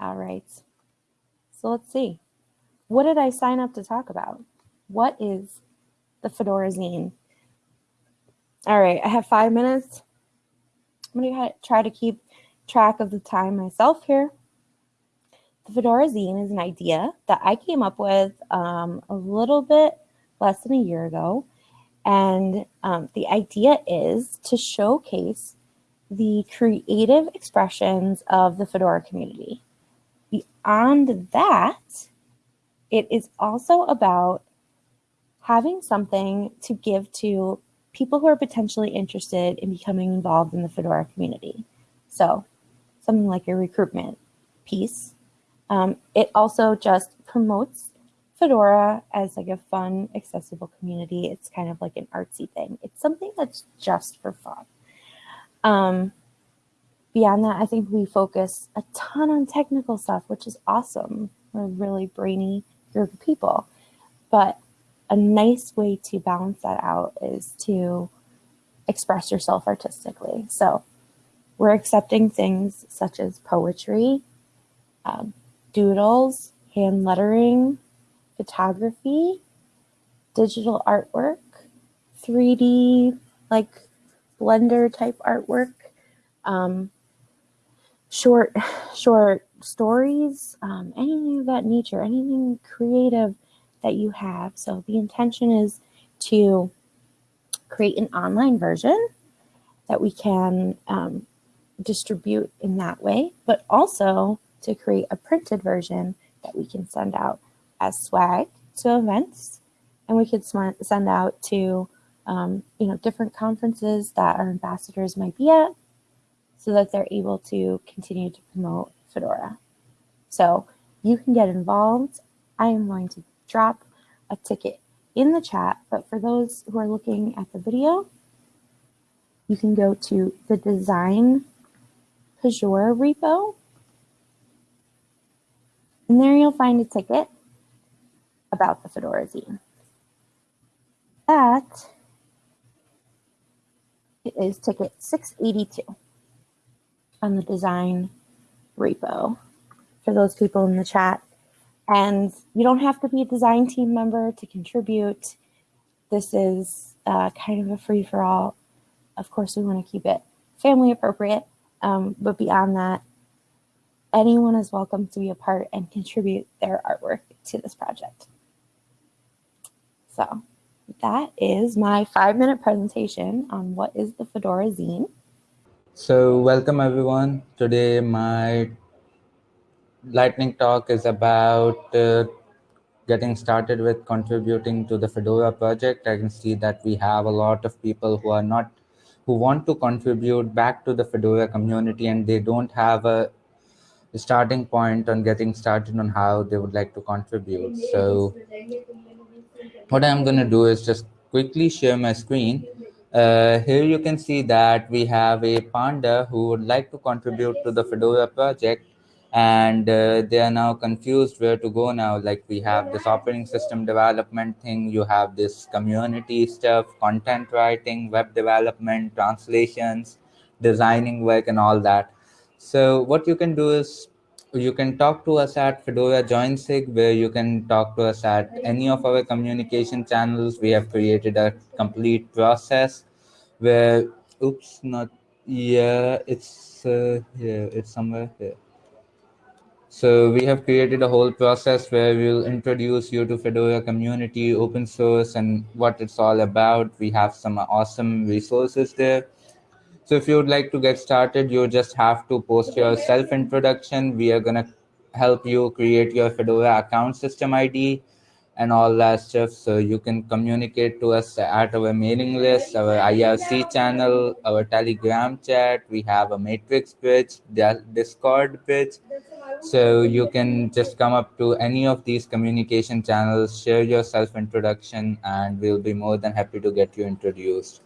All right. So let's see. What did I sign up to talk about? What is the Fedora Zine? All right, I have five minutes. I'm going to try to keep track of the time myself here. The Fedora Zine is an idea that I came up with um, a little bit less than a year ago. And um, the idea is to showcase the creative expressions of the Fedora community. Beyond that, it is also about having something to give to people who are potentially interested in becoming involved in the Fedora community. So something like a recruitment piece. Um, it also just promotes Fedora as like a fun, accessible community. It's kind of like an artsy thing. It's something that's just for fun. Um, beyond that, I think we focus a ton on technical stuff, which is awesome. We're a really brainy group of people. But a nice way to balance that out is to express yourself artistically. So we're accepting things such as poetry, um, doodles, hand lettering, photography, digital artwork, 3D, like Blender type artwork, um, short, short stories, um, anything of that nature, anything creative that you have. So the intention is to create an online version that we can um, distribute in that way, but also to create a printed version that we can send out as swag to events and we could send out to um, you know different conferences that our ambassadors might be at so that they're able to continue to promote Fedora. So you can get involved. I am going to drop a ticket in the chat, but for those who are looking at the video, you can go to the design Pagure repo, and there you'll find a ticket about the Fedora zine. That is ticket 682 on the design repo for those people in the chat. And you don't have to be a design team member to contribute. This is uh, kind of a free for all. Of course, we want to keep it family appropriate, um, but beyond that, anyone is welcome to be a part and contribute their artwork to this project. So that is my five minute presentation on what is the Fedora Zine. So welcome everyone. Today my lightning talk is about uh, getting started with contributing to the Fedora project. I can see that we have a lot of people who are not, who want to contribute back to the Fedora community and they don't have a starting point on getting started on how they would like to contribute. So what I'm going to do is just quickly share my screen. Uh, here you can see that we have a panda who would like to contribute to the Fedora project. And uh, they are now confused where to go now. Like we have this operating system development thing. You have this community stuff content writing web development translations designing work and all that. So what you can do is you can talk to us at Fedora JoinSig, where you can talk to us at any of our communication channels. We have created a complete process where, oops, not, yeah, it's uh, here, it's somewhere here. So we have created a whole process where we'll introduce you to Fedora community, open source, and what it's all about. We have some awesome resources there. So if you would like to get started, you just have to post your self-introduction. We are going to help you create your Fedora account system ID and all that stuff. So you can communicate to us at our mailing list, our IRC channel, our Telegram chat. We have a Matrix page, Discord page. So you can just come up to any of these communication channels, share your self-introduction, and we'll be more than happy to get you introduced.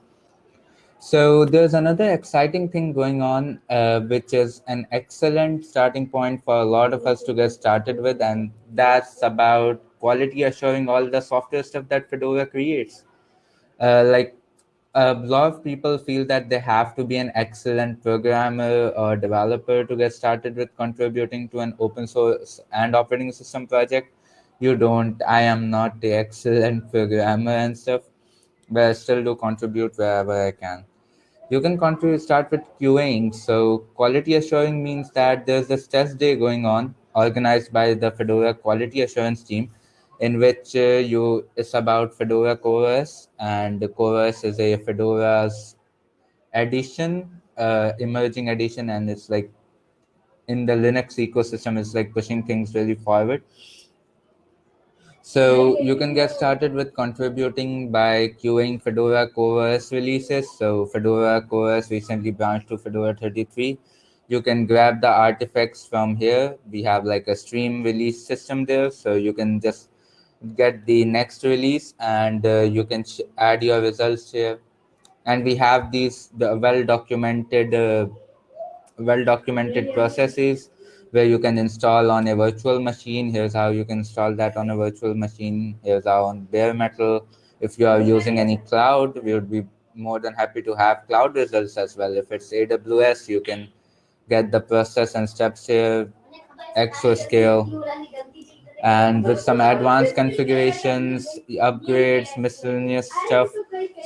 So there's another exciting thing going on, uh, which is an excellent starting point for a lot of us to get started with, and that's about quality assuring all the software stuff that Fedora creates. Uh, like a lot of people feel that they have to be an excellent programmer or developer to get started with contributing to an open source and operating system project. You don't. I am not the excellent programmer and stuff, but I still do contribute wherever I can. You can start with QAing. So quality assuring means that there's this test day going on organized by the Fedora quality assurance team in which uh, you it's about Fedora CoreOS, and CoreOS is a Fedora's edition, uh, emerging edition, and it's like in the Linux ecosystem, it's like pushing things really forward. So you can get started with contributing by queuing Fedora CoreOS releases. So Fedora CoreOS recently branched to Fedora 33. You can grab the artifacts from here. We have like a stream release system there. So you can just get the next release and uh, you can add your results here and we have these the well documented uh, well documented processes where you can install on a virtual machine. Here's how you can install that on a virtual machine. Here's how on bare metal. If you are using any cloud we would be more than happy to have cloud results as well. If it's aws you can get the process and steps here Exoscale and with some advanced configurations, upgrades, miscellaneous stuff.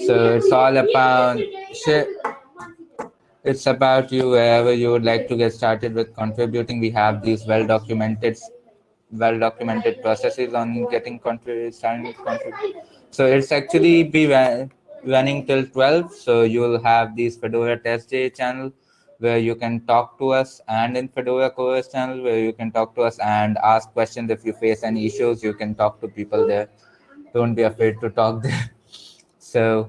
So it's all about shit. It's about you wherever you would like to get started with contributing. We have these well documented, well documented processes on getting contrib- starting contribute. So it's actually be running till 12. So you will have these Fedora test day channel where you can talk to us and in Fedora CoreOS channel where you can talk to us and ask questions if you face any issues you can talk to people there don't be afraid to talk there so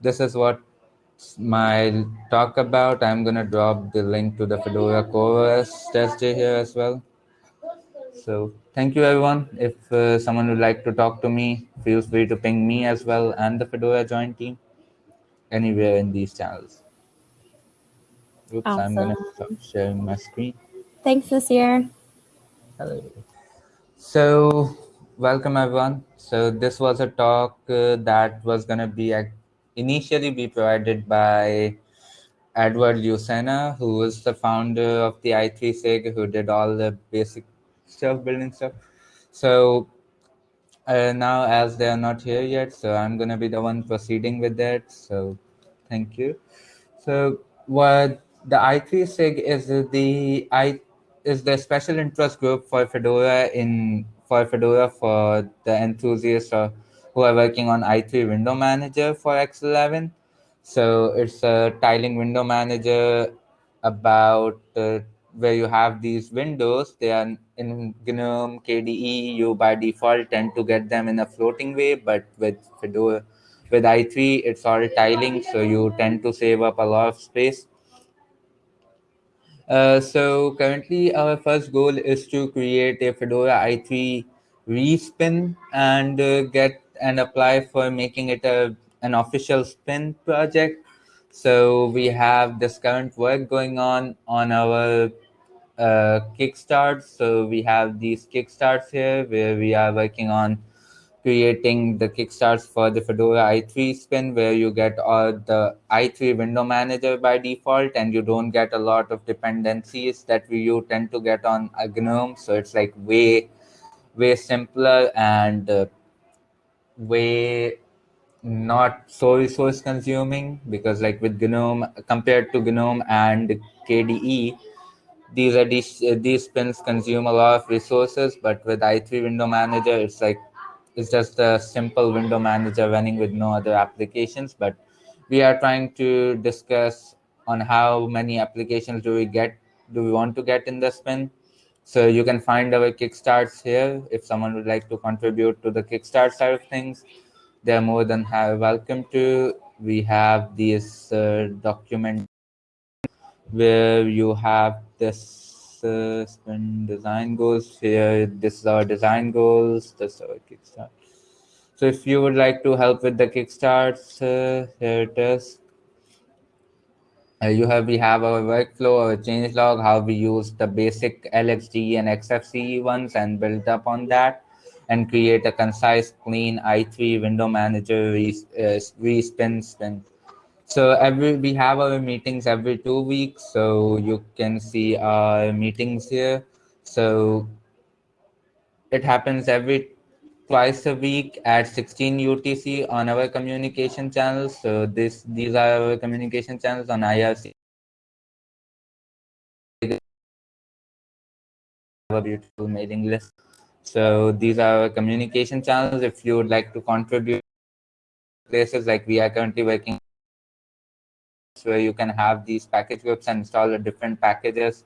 this is what my talk about I'm gonna drop the link to the Fedora CoreOS test here as well so thank you everyone if uh, someone would like to talk to me feel free to ping me as well and the Fedora joint team anywhere in these channels Oops, awesome. I'm going to stop sharing my screen. Thanks, Nasir. Hello. So, welcome everyone. So, this was a talk uh, that was going to be initially be provided by Eduard Lucena, who was the founder of the i3sig, who did all the basic stuff, building stuff. So, uh, now as they are not here yet, so I'm going to be the one proceeding with that. So, thank you. So, what the i3sig is the i is the special interest group for Fedora in for Fedora for the enthusiasts or who are working on i3 window manager for X11. So it's a tiling window manager about uh, where you have these windows. They are in GNOME, KDE. You by default tend to get them in a floating way, but with Fedora, with i3, it's all tiling, so you tend to save up a lot of space. Uh, so currently our first goal is to create a Fedora i3 respin and uh, get and apply for making it a an official spin project. So we have this current work going on on our uh, Kickstart. So we have these Kickstarts here where we are working on creating the kickstarts for the Fedora i3 spin where you get all the i3 window manager by default and you don't get a lot of dependencies that you tend to get on a GNOME. So it's like way, way simpler and uh, way not so resource consuming because like with GNOME compared to GNOME and KDE, these are these, these spins consume a lot of resources, but with i3 window manager, it's like it's just a simple window manager running with no other applications. But we are trying to discuss on how many applications do we get, do we want to get in the spin. So you can find our Kickstarts here. If someone would like to contribute to the Kickstart side of things, they're more than welcome to. We have this uh, document where you have this uh, spin design goals here. This is our design goals. This is our Kickstart. So if you would like to help with the Kickstarts, uh, here it is. Uh, you have we have our workflow, our change log, how we use the basic LXDE and XFCE ones and build up on that. and create a concise, clean i3 window manager re- uh, spin. So every we have our meetings every two weeks, so you can see our meetings here. So it happens every twice a week at 16 UTC on our communication channels. So this these are our communication channels on IRC. a beautiful mailing list. So these are our communication channels. If you would like to contribute places like we are currently working where you can have these package groups and install the different packages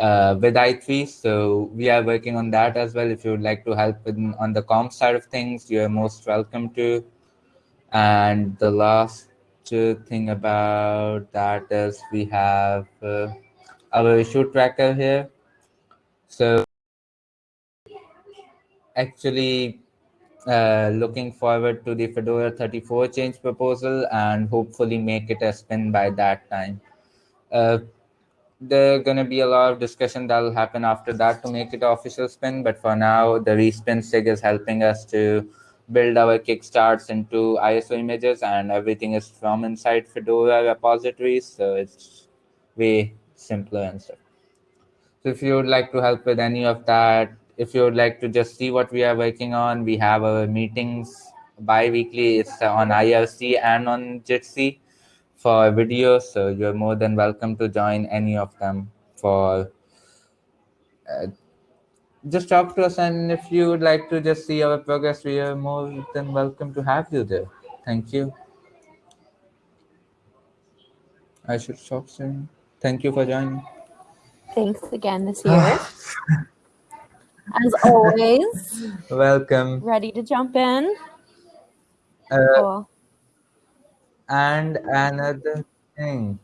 uh, with i3. So we are working on that as well. If you would like to help with, on the comp side of things, you are most welcome to. And the last thing about that is we have uh, our issue tracker here. So actually uh, looking forward to the Fedora 34 change proposal and hopefully make it a spin by that time. Uh, there's going to be a lot of discussion that will happen after that to make it official spin. But for now, the respin SIG is helping us to build our kickstarts into ISO images and everything is from inside Fedora repositories. So it's way simpler and stuff. So if you would like to help with any of that, if you would like to just see what we are working on, we have our meetings bi-weekly. It's on IRC and on Jitsi for videos. So you're more than welcome to join any of them for uh, just talk to us. And if you would like to just see our progress, we are more than welcome to have you there. Thank you. I should stop soon. Thank you for joining. Thanks again this year. As always. Welcome. Ready to jump in. Uh, cool. And another thing,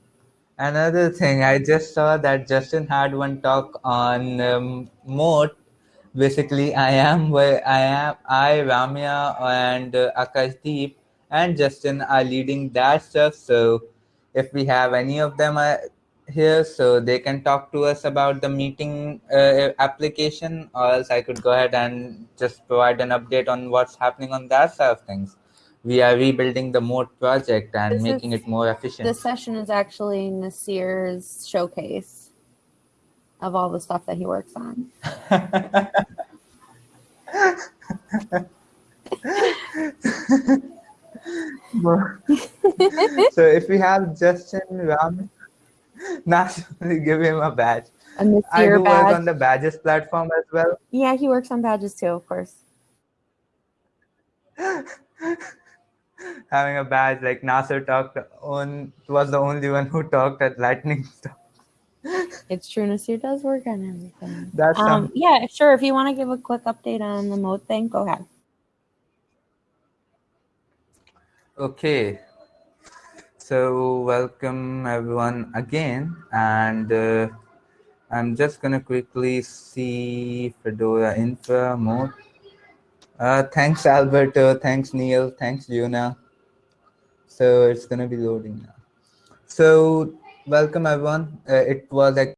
another thing, I just saw that Justin had one talk on um, Mote. Basically, I am where I am. I, Ramya, and uh, Akashdeep and Justin are leading that stuff. So, if we have any of them uh, here, so they can talk to us about the meeting uh, application, or else I could go ahead and just provide an update on what's happening on that side of things we are rebuilding the Mote project and This making is- it more efficient. This session is actually Nasir's showcase of all the stuff that he works on. so if we have Justin Ram, not give him a badge. A I Nasir do work on the badges platform as well. Yeah, he works on badges too, of course. Having a badge like Nasir talked on was the only one who talked at Lightning Talk. It's true. Nasir does work on everything. That's Um, yeah, sure. If you want to give a quick update on the mote thing, go ahead. Okay. So welcome everyone again, and uh, I'm just gonna quickly see Fedora infra mote. Uh, thanks Alberto, thanks Neil, thanks Juna. So it's gonna be loading now. So welcome everyone. Uh, it was a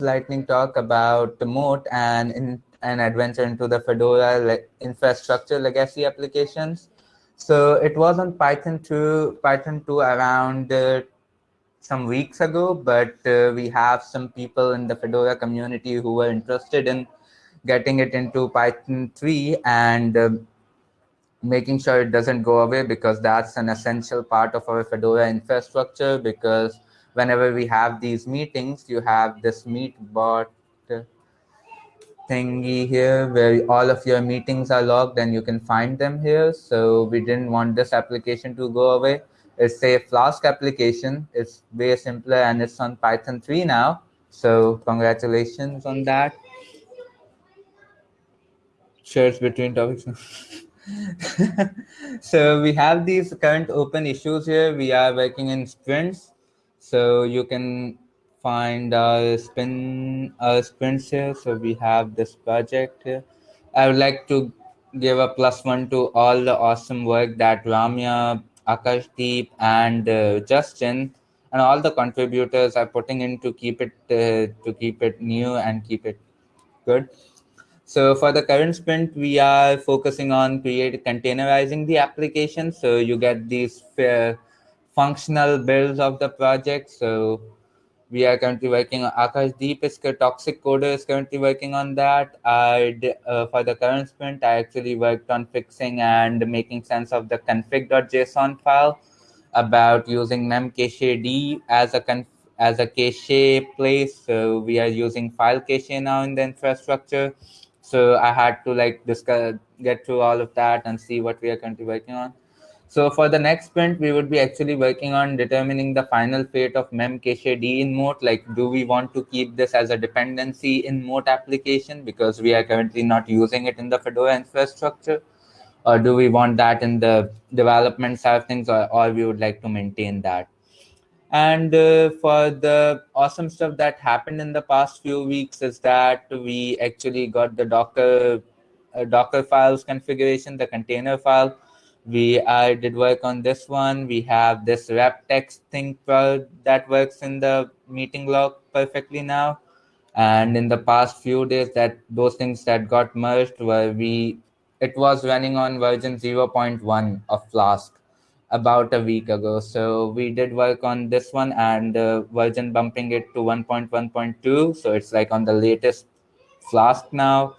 lightning talk about the mote and in an adventure into the Fedora infrastructure legacy applications. So it was on Python 2, Python 2 around uh, some weeks ago, but uh, we have some people in the Fedora community who were interested in getting it into Python 3 and uh, making sure it doesn't go away because that's an essential part of our Fedora infrastructure because whenever we have these meetings, you have this meet bot uh, thingy here where all of your meetings are logged and you can find them here. So we didn't want this application to go away. It's a Flask application. It's way simpler and it's on Python 3 now. So congratulations on that. Shares between topics. so we have these current open issues here. We are working in sprints. So you can find our spin our sprints here. So we have this project here. I would like to give a plus one to all the awesome work that Ramya, Akashdeep, and uh, Justin and all the contributors are putting in to keep it uh, to keep it new and keep it good. So for the current sprint, we are focusing on create containerizing the application. So you get these uh, functional builds of the project. So we are currently working on Akash Deep is toxic coder is currently working on that. I uh, for the current sprint, I actually worked on fixing and making sense of the config.json file about using memcached as a conf as a cache place. So we are using file cache now in the infrastructure so i had to like discuss get through all of that and see what we are currently working on. So for the next sprint we would be actually working on determining the final fate of memcached in mote. Like do we want to keep this as a dependency in mote application? Because we are currently not using it in the fedora infrastructure. Or do we want that in the development side of things? Or, or we would like to maintain that and uh, for the awesome stuff that happened in the past few weeks is that we actually got the Docker uh, Docker files configuration, the container file. We I did work on this one. We have this rep text thing that works in the meeting log perfectly now. And in the past few days, that those things that got merged were we. It was running on version 0.1 of Flask about a week ago. So we did work on this one and uh, version bumping it to 1.1.2. So it's like on the latest Flask now.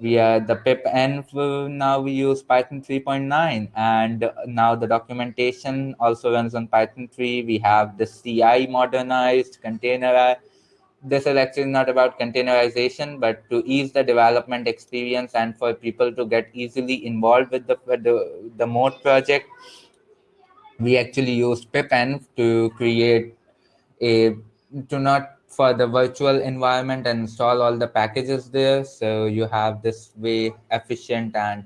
We are the pip env now we use Python 3.9 and now the documentation also runs on Python 3. We have the CI modernized container. This is actually not about containerization, but to ease the development experience and for people to get easily involved with the, the, the Mote project we actually used pipenv to create a to not for the virtual environment and install all the packages there. So you have this way efficient and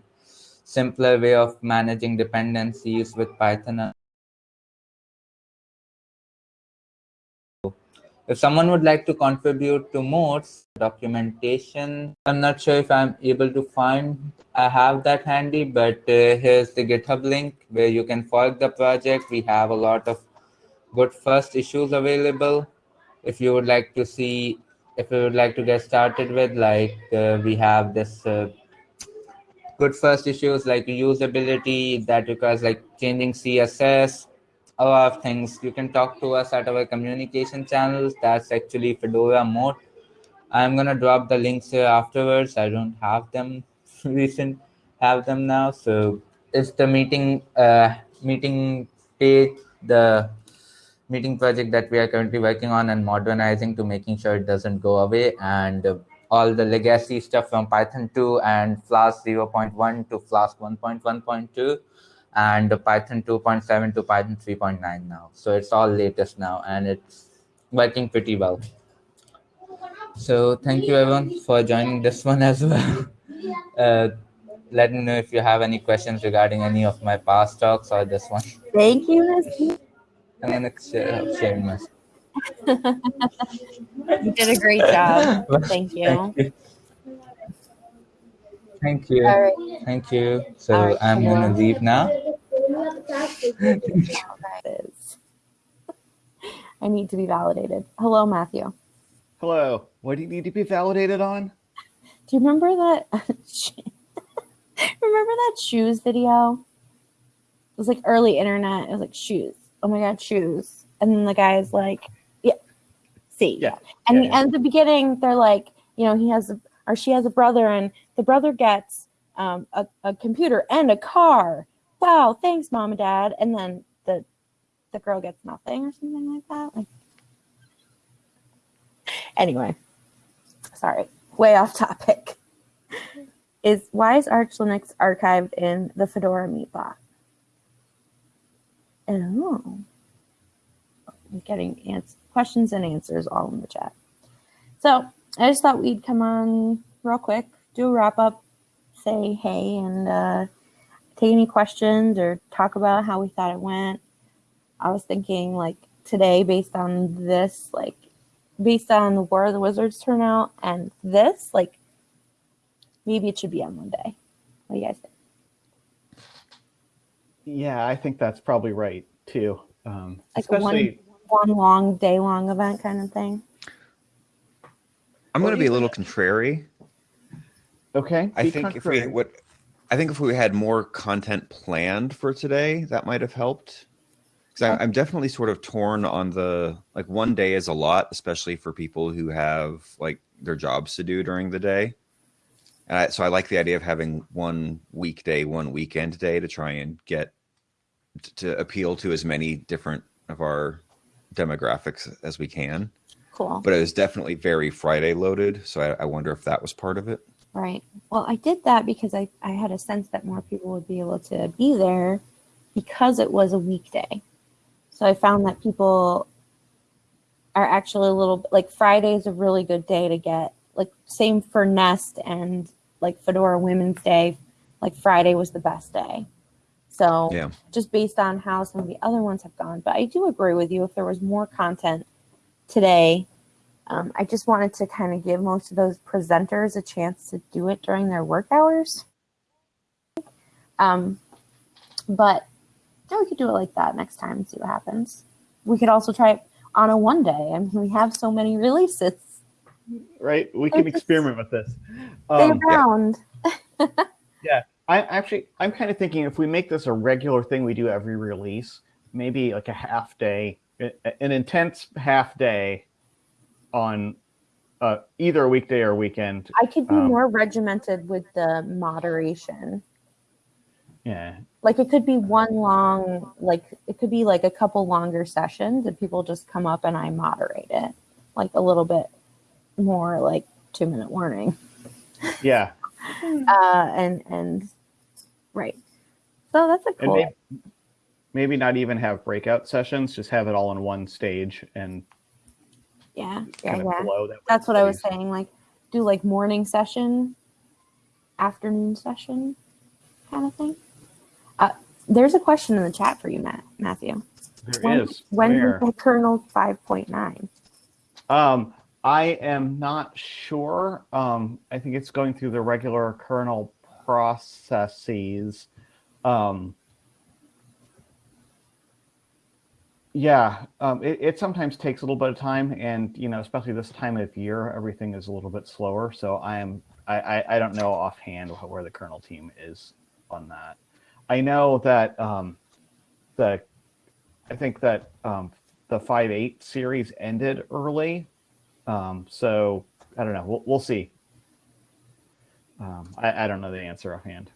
simpler way of managing dependencies with python if someone would like to contribute to mote's documentation i'm not sure if i'm able to find i have that handy but uh, here's the github link where you can fork the project. We have a lot of good first issues available. If you would like to see if you would like to get started with like uh, we have this uh, good first issues like usability that requires like changing css a lot of things. You can talk to us at our communication channels. That's actually Fedora Mote. I'm gonna drop the links here afterwards. I don't have them recent, have them now. So it's the meeting uh, meeting page, the meeting project that we are currently working on and modernizing to making sure it doesn't go away and uh, all the legacy stuff from Python 2 and Flask 0.1 to Flask 1.1.2 and Python 2.7 to Python 3.9 now. So it's all latest now and it's working pretty well. So thank you everyone for joining this one as well. Uh, let me know if you have any questions regarding any of my past talks or this one. Thank you, I'm gonna share, share my. you did a great job. Thank you. Thank you. Thank you. All right. Thank you. So right, I'm gonna leave now. I need to be validated. Hello, Matthew. Hello. What do you need to be validated on? Do you remember that? remember that shoes video? It was like early internet. It was like shoes. Oh my god, shoes. And then the guy is like, yeah, see. Yeah. And Yeah, yeah. at the beginning, they're like, you know, he has a, or she has a brother, and the brother gets um, a, a computer and a car. Wow, thanks, mom and dad. And then the the girl gets nothing or something like that. Like, anyway, sorry, way off topic. Is why is Arch Linux archived in the Fedora meetbot? Oh, I'm getting questions and answers all in the chat. So I just thought we'd come on real quick, do a wrap up, say hey, and uh, take any questions or talk about how we thought it went. I was thinking like today, based on this, like based on the War of the Wizards turnout and this, like maybe it should be on Monday. What do you guys think? Yeah, I think that's probably right too. Um, Like especially, one long day long event kind of thing. I'm going to be a little contrary. Okay. I be think if we contrarian. what I think if we had more content planned for today, that might have helped. Because I'm definitely sort of torn on the like one day is a lot, especially for people who have like their jobs to do during the day. And I, so I like the idea of having one weekday, one weekend day to try and get to appeal to as many different of our demographics as we can. Cool. But it was definitely very Friday loaded, so I, I wonder if that was part of it. Right. Well, I did that because I, I had a sense that more people would be able to be there because it was a weekday. So I found that people are actually a little bit like Friday is a really good day to get like same for Nest and like Fedora Women's Day. Like Friday was the best day. So Yeah. just based on how some of the other ones have gone. But I do agree with you if there was more content today. Um, I just wanted to kind of give most of those presenters a chance to do it during their work hours. Um, but yeah, we could do it like that next time and see what happens. We could also try it on a one day. I mean, we have so many releases. right? We can experiment with this. Stay Um, around. I actually, I'm kind of thinking if we make this a regular thing we do every release, maybe like a half day, an intense half day on uh, either a weekday or weekend. I could be um, more regimented with the moderation. Yeah. like it could be one long like it could be like a couple longer sessions and people just come up and i moderate it like a little bit more like two minute warning Yeah. uh and and right so that's a cool maybe, maybe not even have breakout sessions, just have it all in one stage and yeah yeah yeah. That that's what i was saying like do like morning session afternoon session kind of thing uh, there's a question in the chat for you matt matthew There when, is. when Where? is the kernel 5.9 Um, I am not sure. Um, I think it's going through the regular kernel processes. Um, yeah, um, it, it sometimes takes a little bit of time, and you know, especially this time of year, everything is a little bit slower. So I am, I, I, I don't know offhand where the kernel team is on that. I know that um, the, I think that um, the 5.8 series ended early. Um, so I don't know. We'll, we'll see. Um, I, I don't know the answer offhand.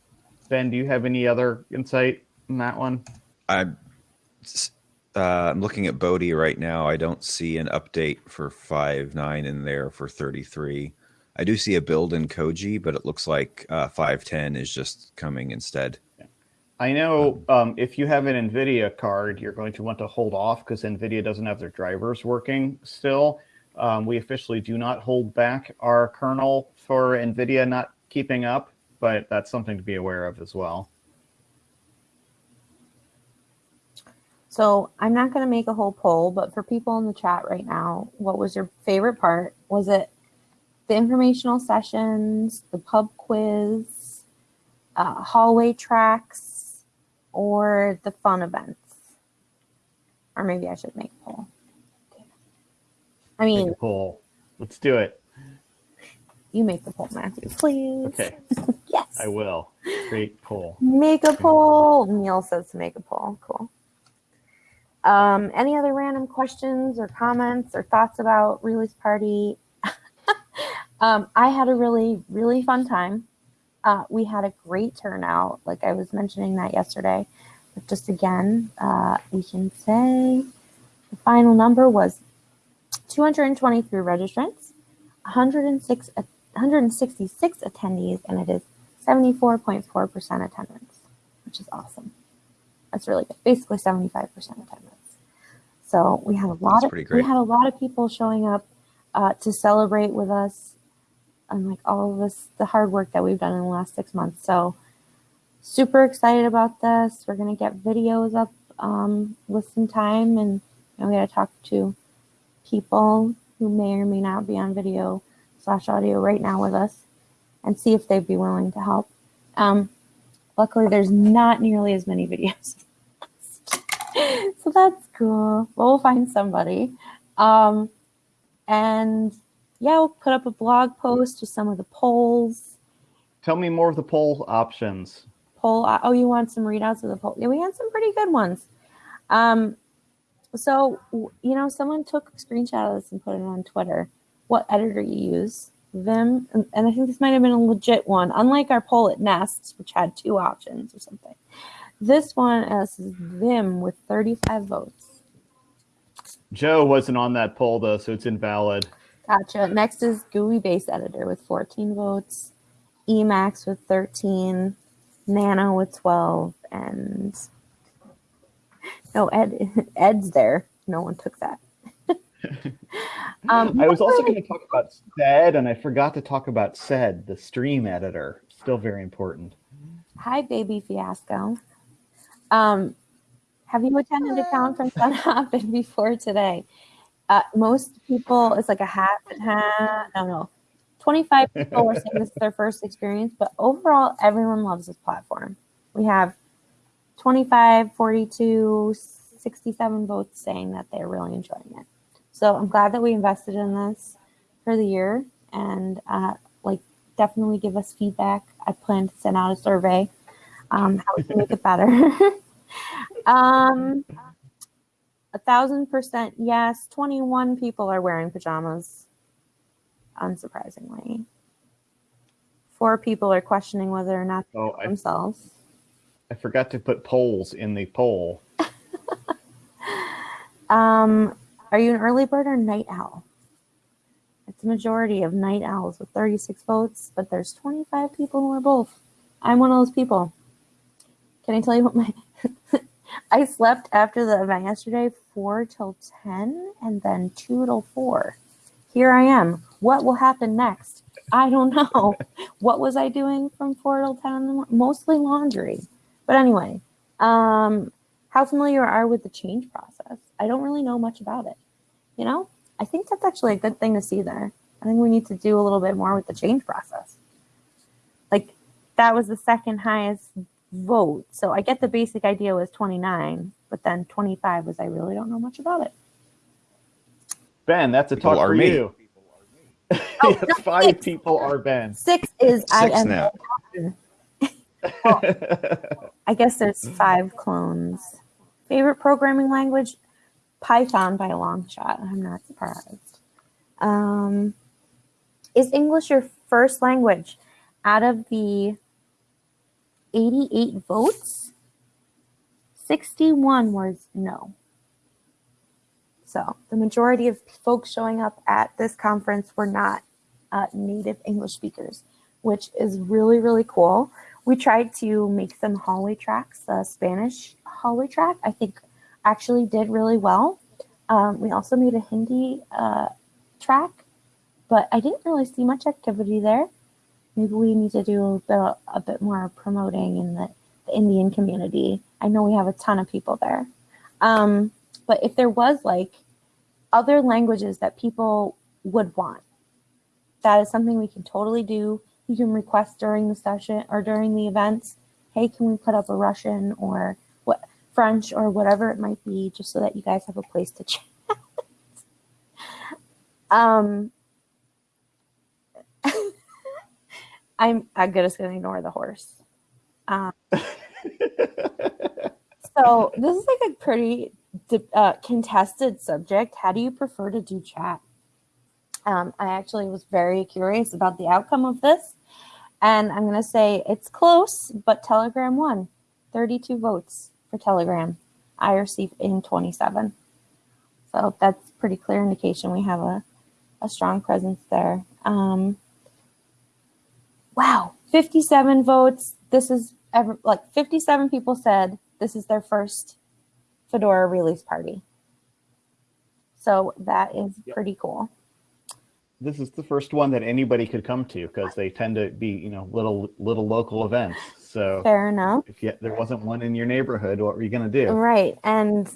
Ben, do you have any other insight in that one? S- uh, I'm looking at Bodhi right now. I don't see an update for five nine in there for 33. I do see a build in Koji, but it looks like uh, 510 is just coming instead. I know um, if you have an NVIDIA card, you're going to want to hold off because NVIDIA doesn't have their drivers working still. Um, we officially do not hold back our kernel for NVIDIA not keeping up, but that's something to be aware of as well. So I'm not going to make a whole poll, but for people in the chat right now, what was your favorite part? Was it the informational sessions, the pub quiz, uh, hallway tracks, or the fun events? Or maybe I should make a poll. I Make mean, a poll. Let's do it. you make the poll, Matthew, please. Okay, Yes. I will. Great poll. Make a poll. Neil says to make a poll. Cool. Um, any other random questions or comments or thoughts about release party? um, I had a really, really fun time. Uh, we had a great turnout. Like I was mentioning that yesterday. But just again, uh, we can say the final number was 223 registrants, 106, 166 attendees, and it is 74.4% attendance, which is awesome. That's really good. Basically 75% attendance. So we had a lot That's of pretty we had a lot of people showing up uh, to celebrate with us and like all of this the hard work that we've done in the last six months. So super excited about this. We're gonna get videos up um, with some time and you know, we gotta talk to people who may or may not be on video slash audio right now with us and see if they'd be willing to help. Um, luckily, there's not nearly as many videos. so that's cool. We'll find somebody. Um, and yeah, we'll put up a blog post with some of the polls Tell me more of the poll options. poll. uh, Oh, you want some readouts of the poll? Yeah, we had some pretty good ones. Um, so you know, someone took a screenshot of this and put it on Twitter. What editor you use? Vim, and, and I think this might have been a legit one. Unlike our poll at Nests, which had two options or something, this one is Vim with 35 votes. Joe wasn't on that poll though, so it's invalid. Gotcha. Next is GUI based editor with 14 votes, Emacs with 13, Nano with 12, and no Ed Ed's there. No one took that. um, I was also going to talk about SED, and I forgot to talk about SED, the stream editor. Still very important. Hi, baby fiasco. Um, have you attended a conference on Hopin before today? Uh, most people, it's like a half and half. No, no. 25 people were saying this is their first experience, but overall, everyone loves this platform. We have 25, 42, 67 votes saying that they're really enjoying it. So I'm glad that we invested in this for the year and uh, like definitely give us feedback. I plan to send out a survey um, how we can make it better. um, a thousand percent yes. 21 people are wearing pajamas, unsurprisingly. Four people are questioning whether or not Oh, I, themselves. I forgot to put polls in the poll. Um, are you an early bird or night owl? It's a majority of night owls with 36 votes, but there's 25 people who are both. I'm one of those people. Can I tell you what my I slept after the event yesterday 4 till 10 and then 2 till 4. Here I am. What will happen next? I don't know. what was I doing from 4 till 10 in the morning? Mostly laundry. But anyway, um, how familiar are with the change process? I don't really know much about it. You know, I think that's actually a good thing to see there. I think we need to do a little bit more with the change process. Like that was the second highest vote. So I get the basic idea was 29, but then 25 was I really don't know much about it. Ben, that's a People talk are for me. you. Oh, no, five six. people are Ben. Six is I am now. I guess there's five clones. Favorite programming language? Python by a long shot. I'm not surprised. Um, is English your first language? Out of the 88 votes, 61 was no. So the majority of folks showing up at this conference were not uh, native English speakers, which is really, really cool. We tried to make some hallway tracks. The Spanish hallway track, I think, actually did really well. Um, we also made a Hindi uh, track, but I didn't really see much activity there. Maybe we need to do a bit, a bit more promoting in the, the Indian community. I know we have a ton of people there. Um, but if there was like other languages that people would want, that is something we can totally do. You can request during the session or during the events, hey, can we put up a Russian or what French or whatever it might be, just so that you guys have a place to chat. um, I'm I'm just gonna ignore the horse. Um, so this is like a pretty uh, contested subject. How do you prefer to do chat? Um, I actually was very curious about the outcome of this, and I'm gonna say it's close, but Telegram won, 32 votes for Telegram, IRC in 27. So that's pretty clear indication we have a, a strong presence there. Um, wow, 57 votes. This is ever like 57 people said this is their first Fedora release party. So that is Yep. pretty cool. this is the first one that anybody could come to because they tend to be, you know, little little local events. So Fair enough. if you, there wasn't one in your neighborhood, what were you going to do? Right. And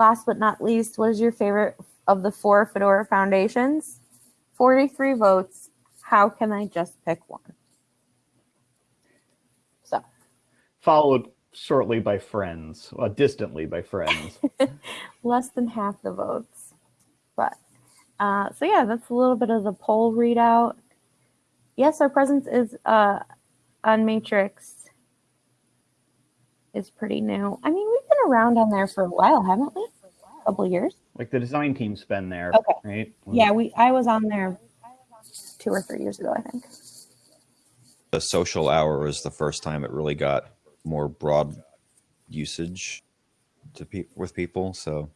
last but not least, what is your favorite of the four Fedora foundations? 43 votes. How can I just pick one? So, Followed shortly by friends, well, distantly by friends. less than half the votes. But, uh, so yeah, that's a little bit of the poll readout. Yes, our presence is uh, on Matrix is pretty new. I mean, we've been around on there for a while, haven't we? A couple years. Like the design team's been there, Okay. right? Yeah, we. I was on there two or three years ago, I think. The social hour was the first time it really got more broad usage to pe- with people. So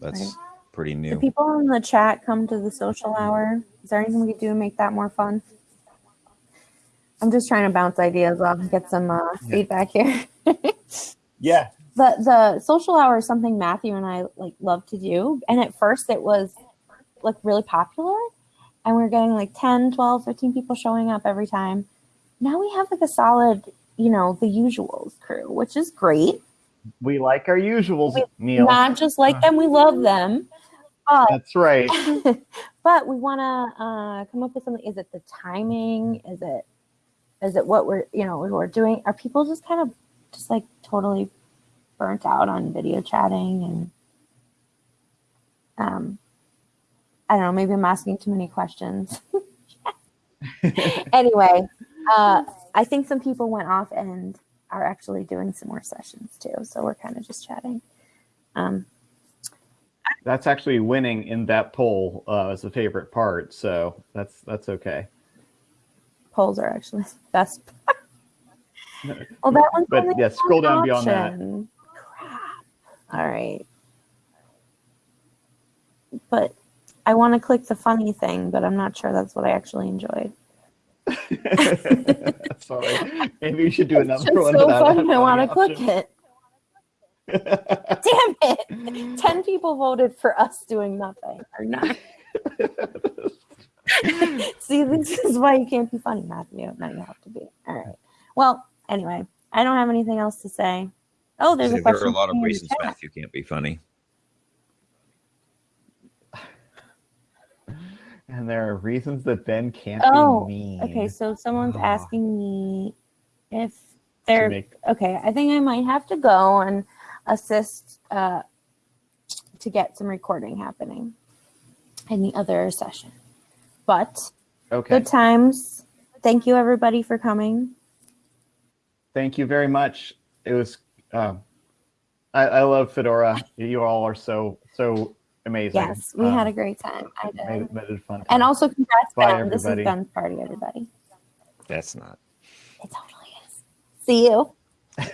that's Right. pretty Do new. people in the chat come to the social hour? Is there anything we could do to make that more fun? I'm just trying to bounce ideas off and get some uh, Yeah. feedback here. Yeah. the the social hour is something Matthew and I like love to do. And at first it was like really popular and we are getting like 10, 12, 15 people showing up every time. Now we have like a solid, you know, the usuals crew, which is great. We like our usuals, Neil. Not just like them, we love them. That's right. but we want to uh, come up with something. Is it the timing? Is it is it what we're you know what we're doing? Are people just kind of just like totally burnt out on video chatting and um I don't know. Maybe I'm asking too many questions. anyway, uh, I think some people went off and are actually doing some more sessions too. So we're kind of just chatting. Um, That's actually winning in that poll uh, as the favorite part. So that's that's okay. polls are actually the best. well, that one's But yeah, scroll down beyond that. option. Crap. All right. But I want to click the funny thing, but I'm not sure that's what I actually enjoyed. Sorry. Maybe you should do It's another just one. so without fun. that I want to click it. Damn it! Ten people voted for us doing nothing or not. See, this is why you can't be funny, Matthew. Now you have to be. All right. Well, anyway, I don't have anything else to say. Oh, there's a question. there question. are a lot of reasons. Matthew can't be funny. And there are reasons that Ben can't Oh, be mean. Okay, so someone's Oh. asking me if they're make- okay. I think I might have to go and assist uh, to get some recording happening in the other session. But okay. good times. Thank you everybody for coming. Thank you very much. It was. Um, I, I love Fedora. You all are so so amazing. Yes, we had a Um, great time. I did. made, made it fun. And also congrats, Bye, Ben. This is everybody. Ben's party, everybody. That's not. It totally is. See you.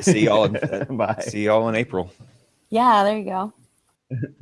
See y'all. In, Bye. see y'all in April. Yeah, there you go.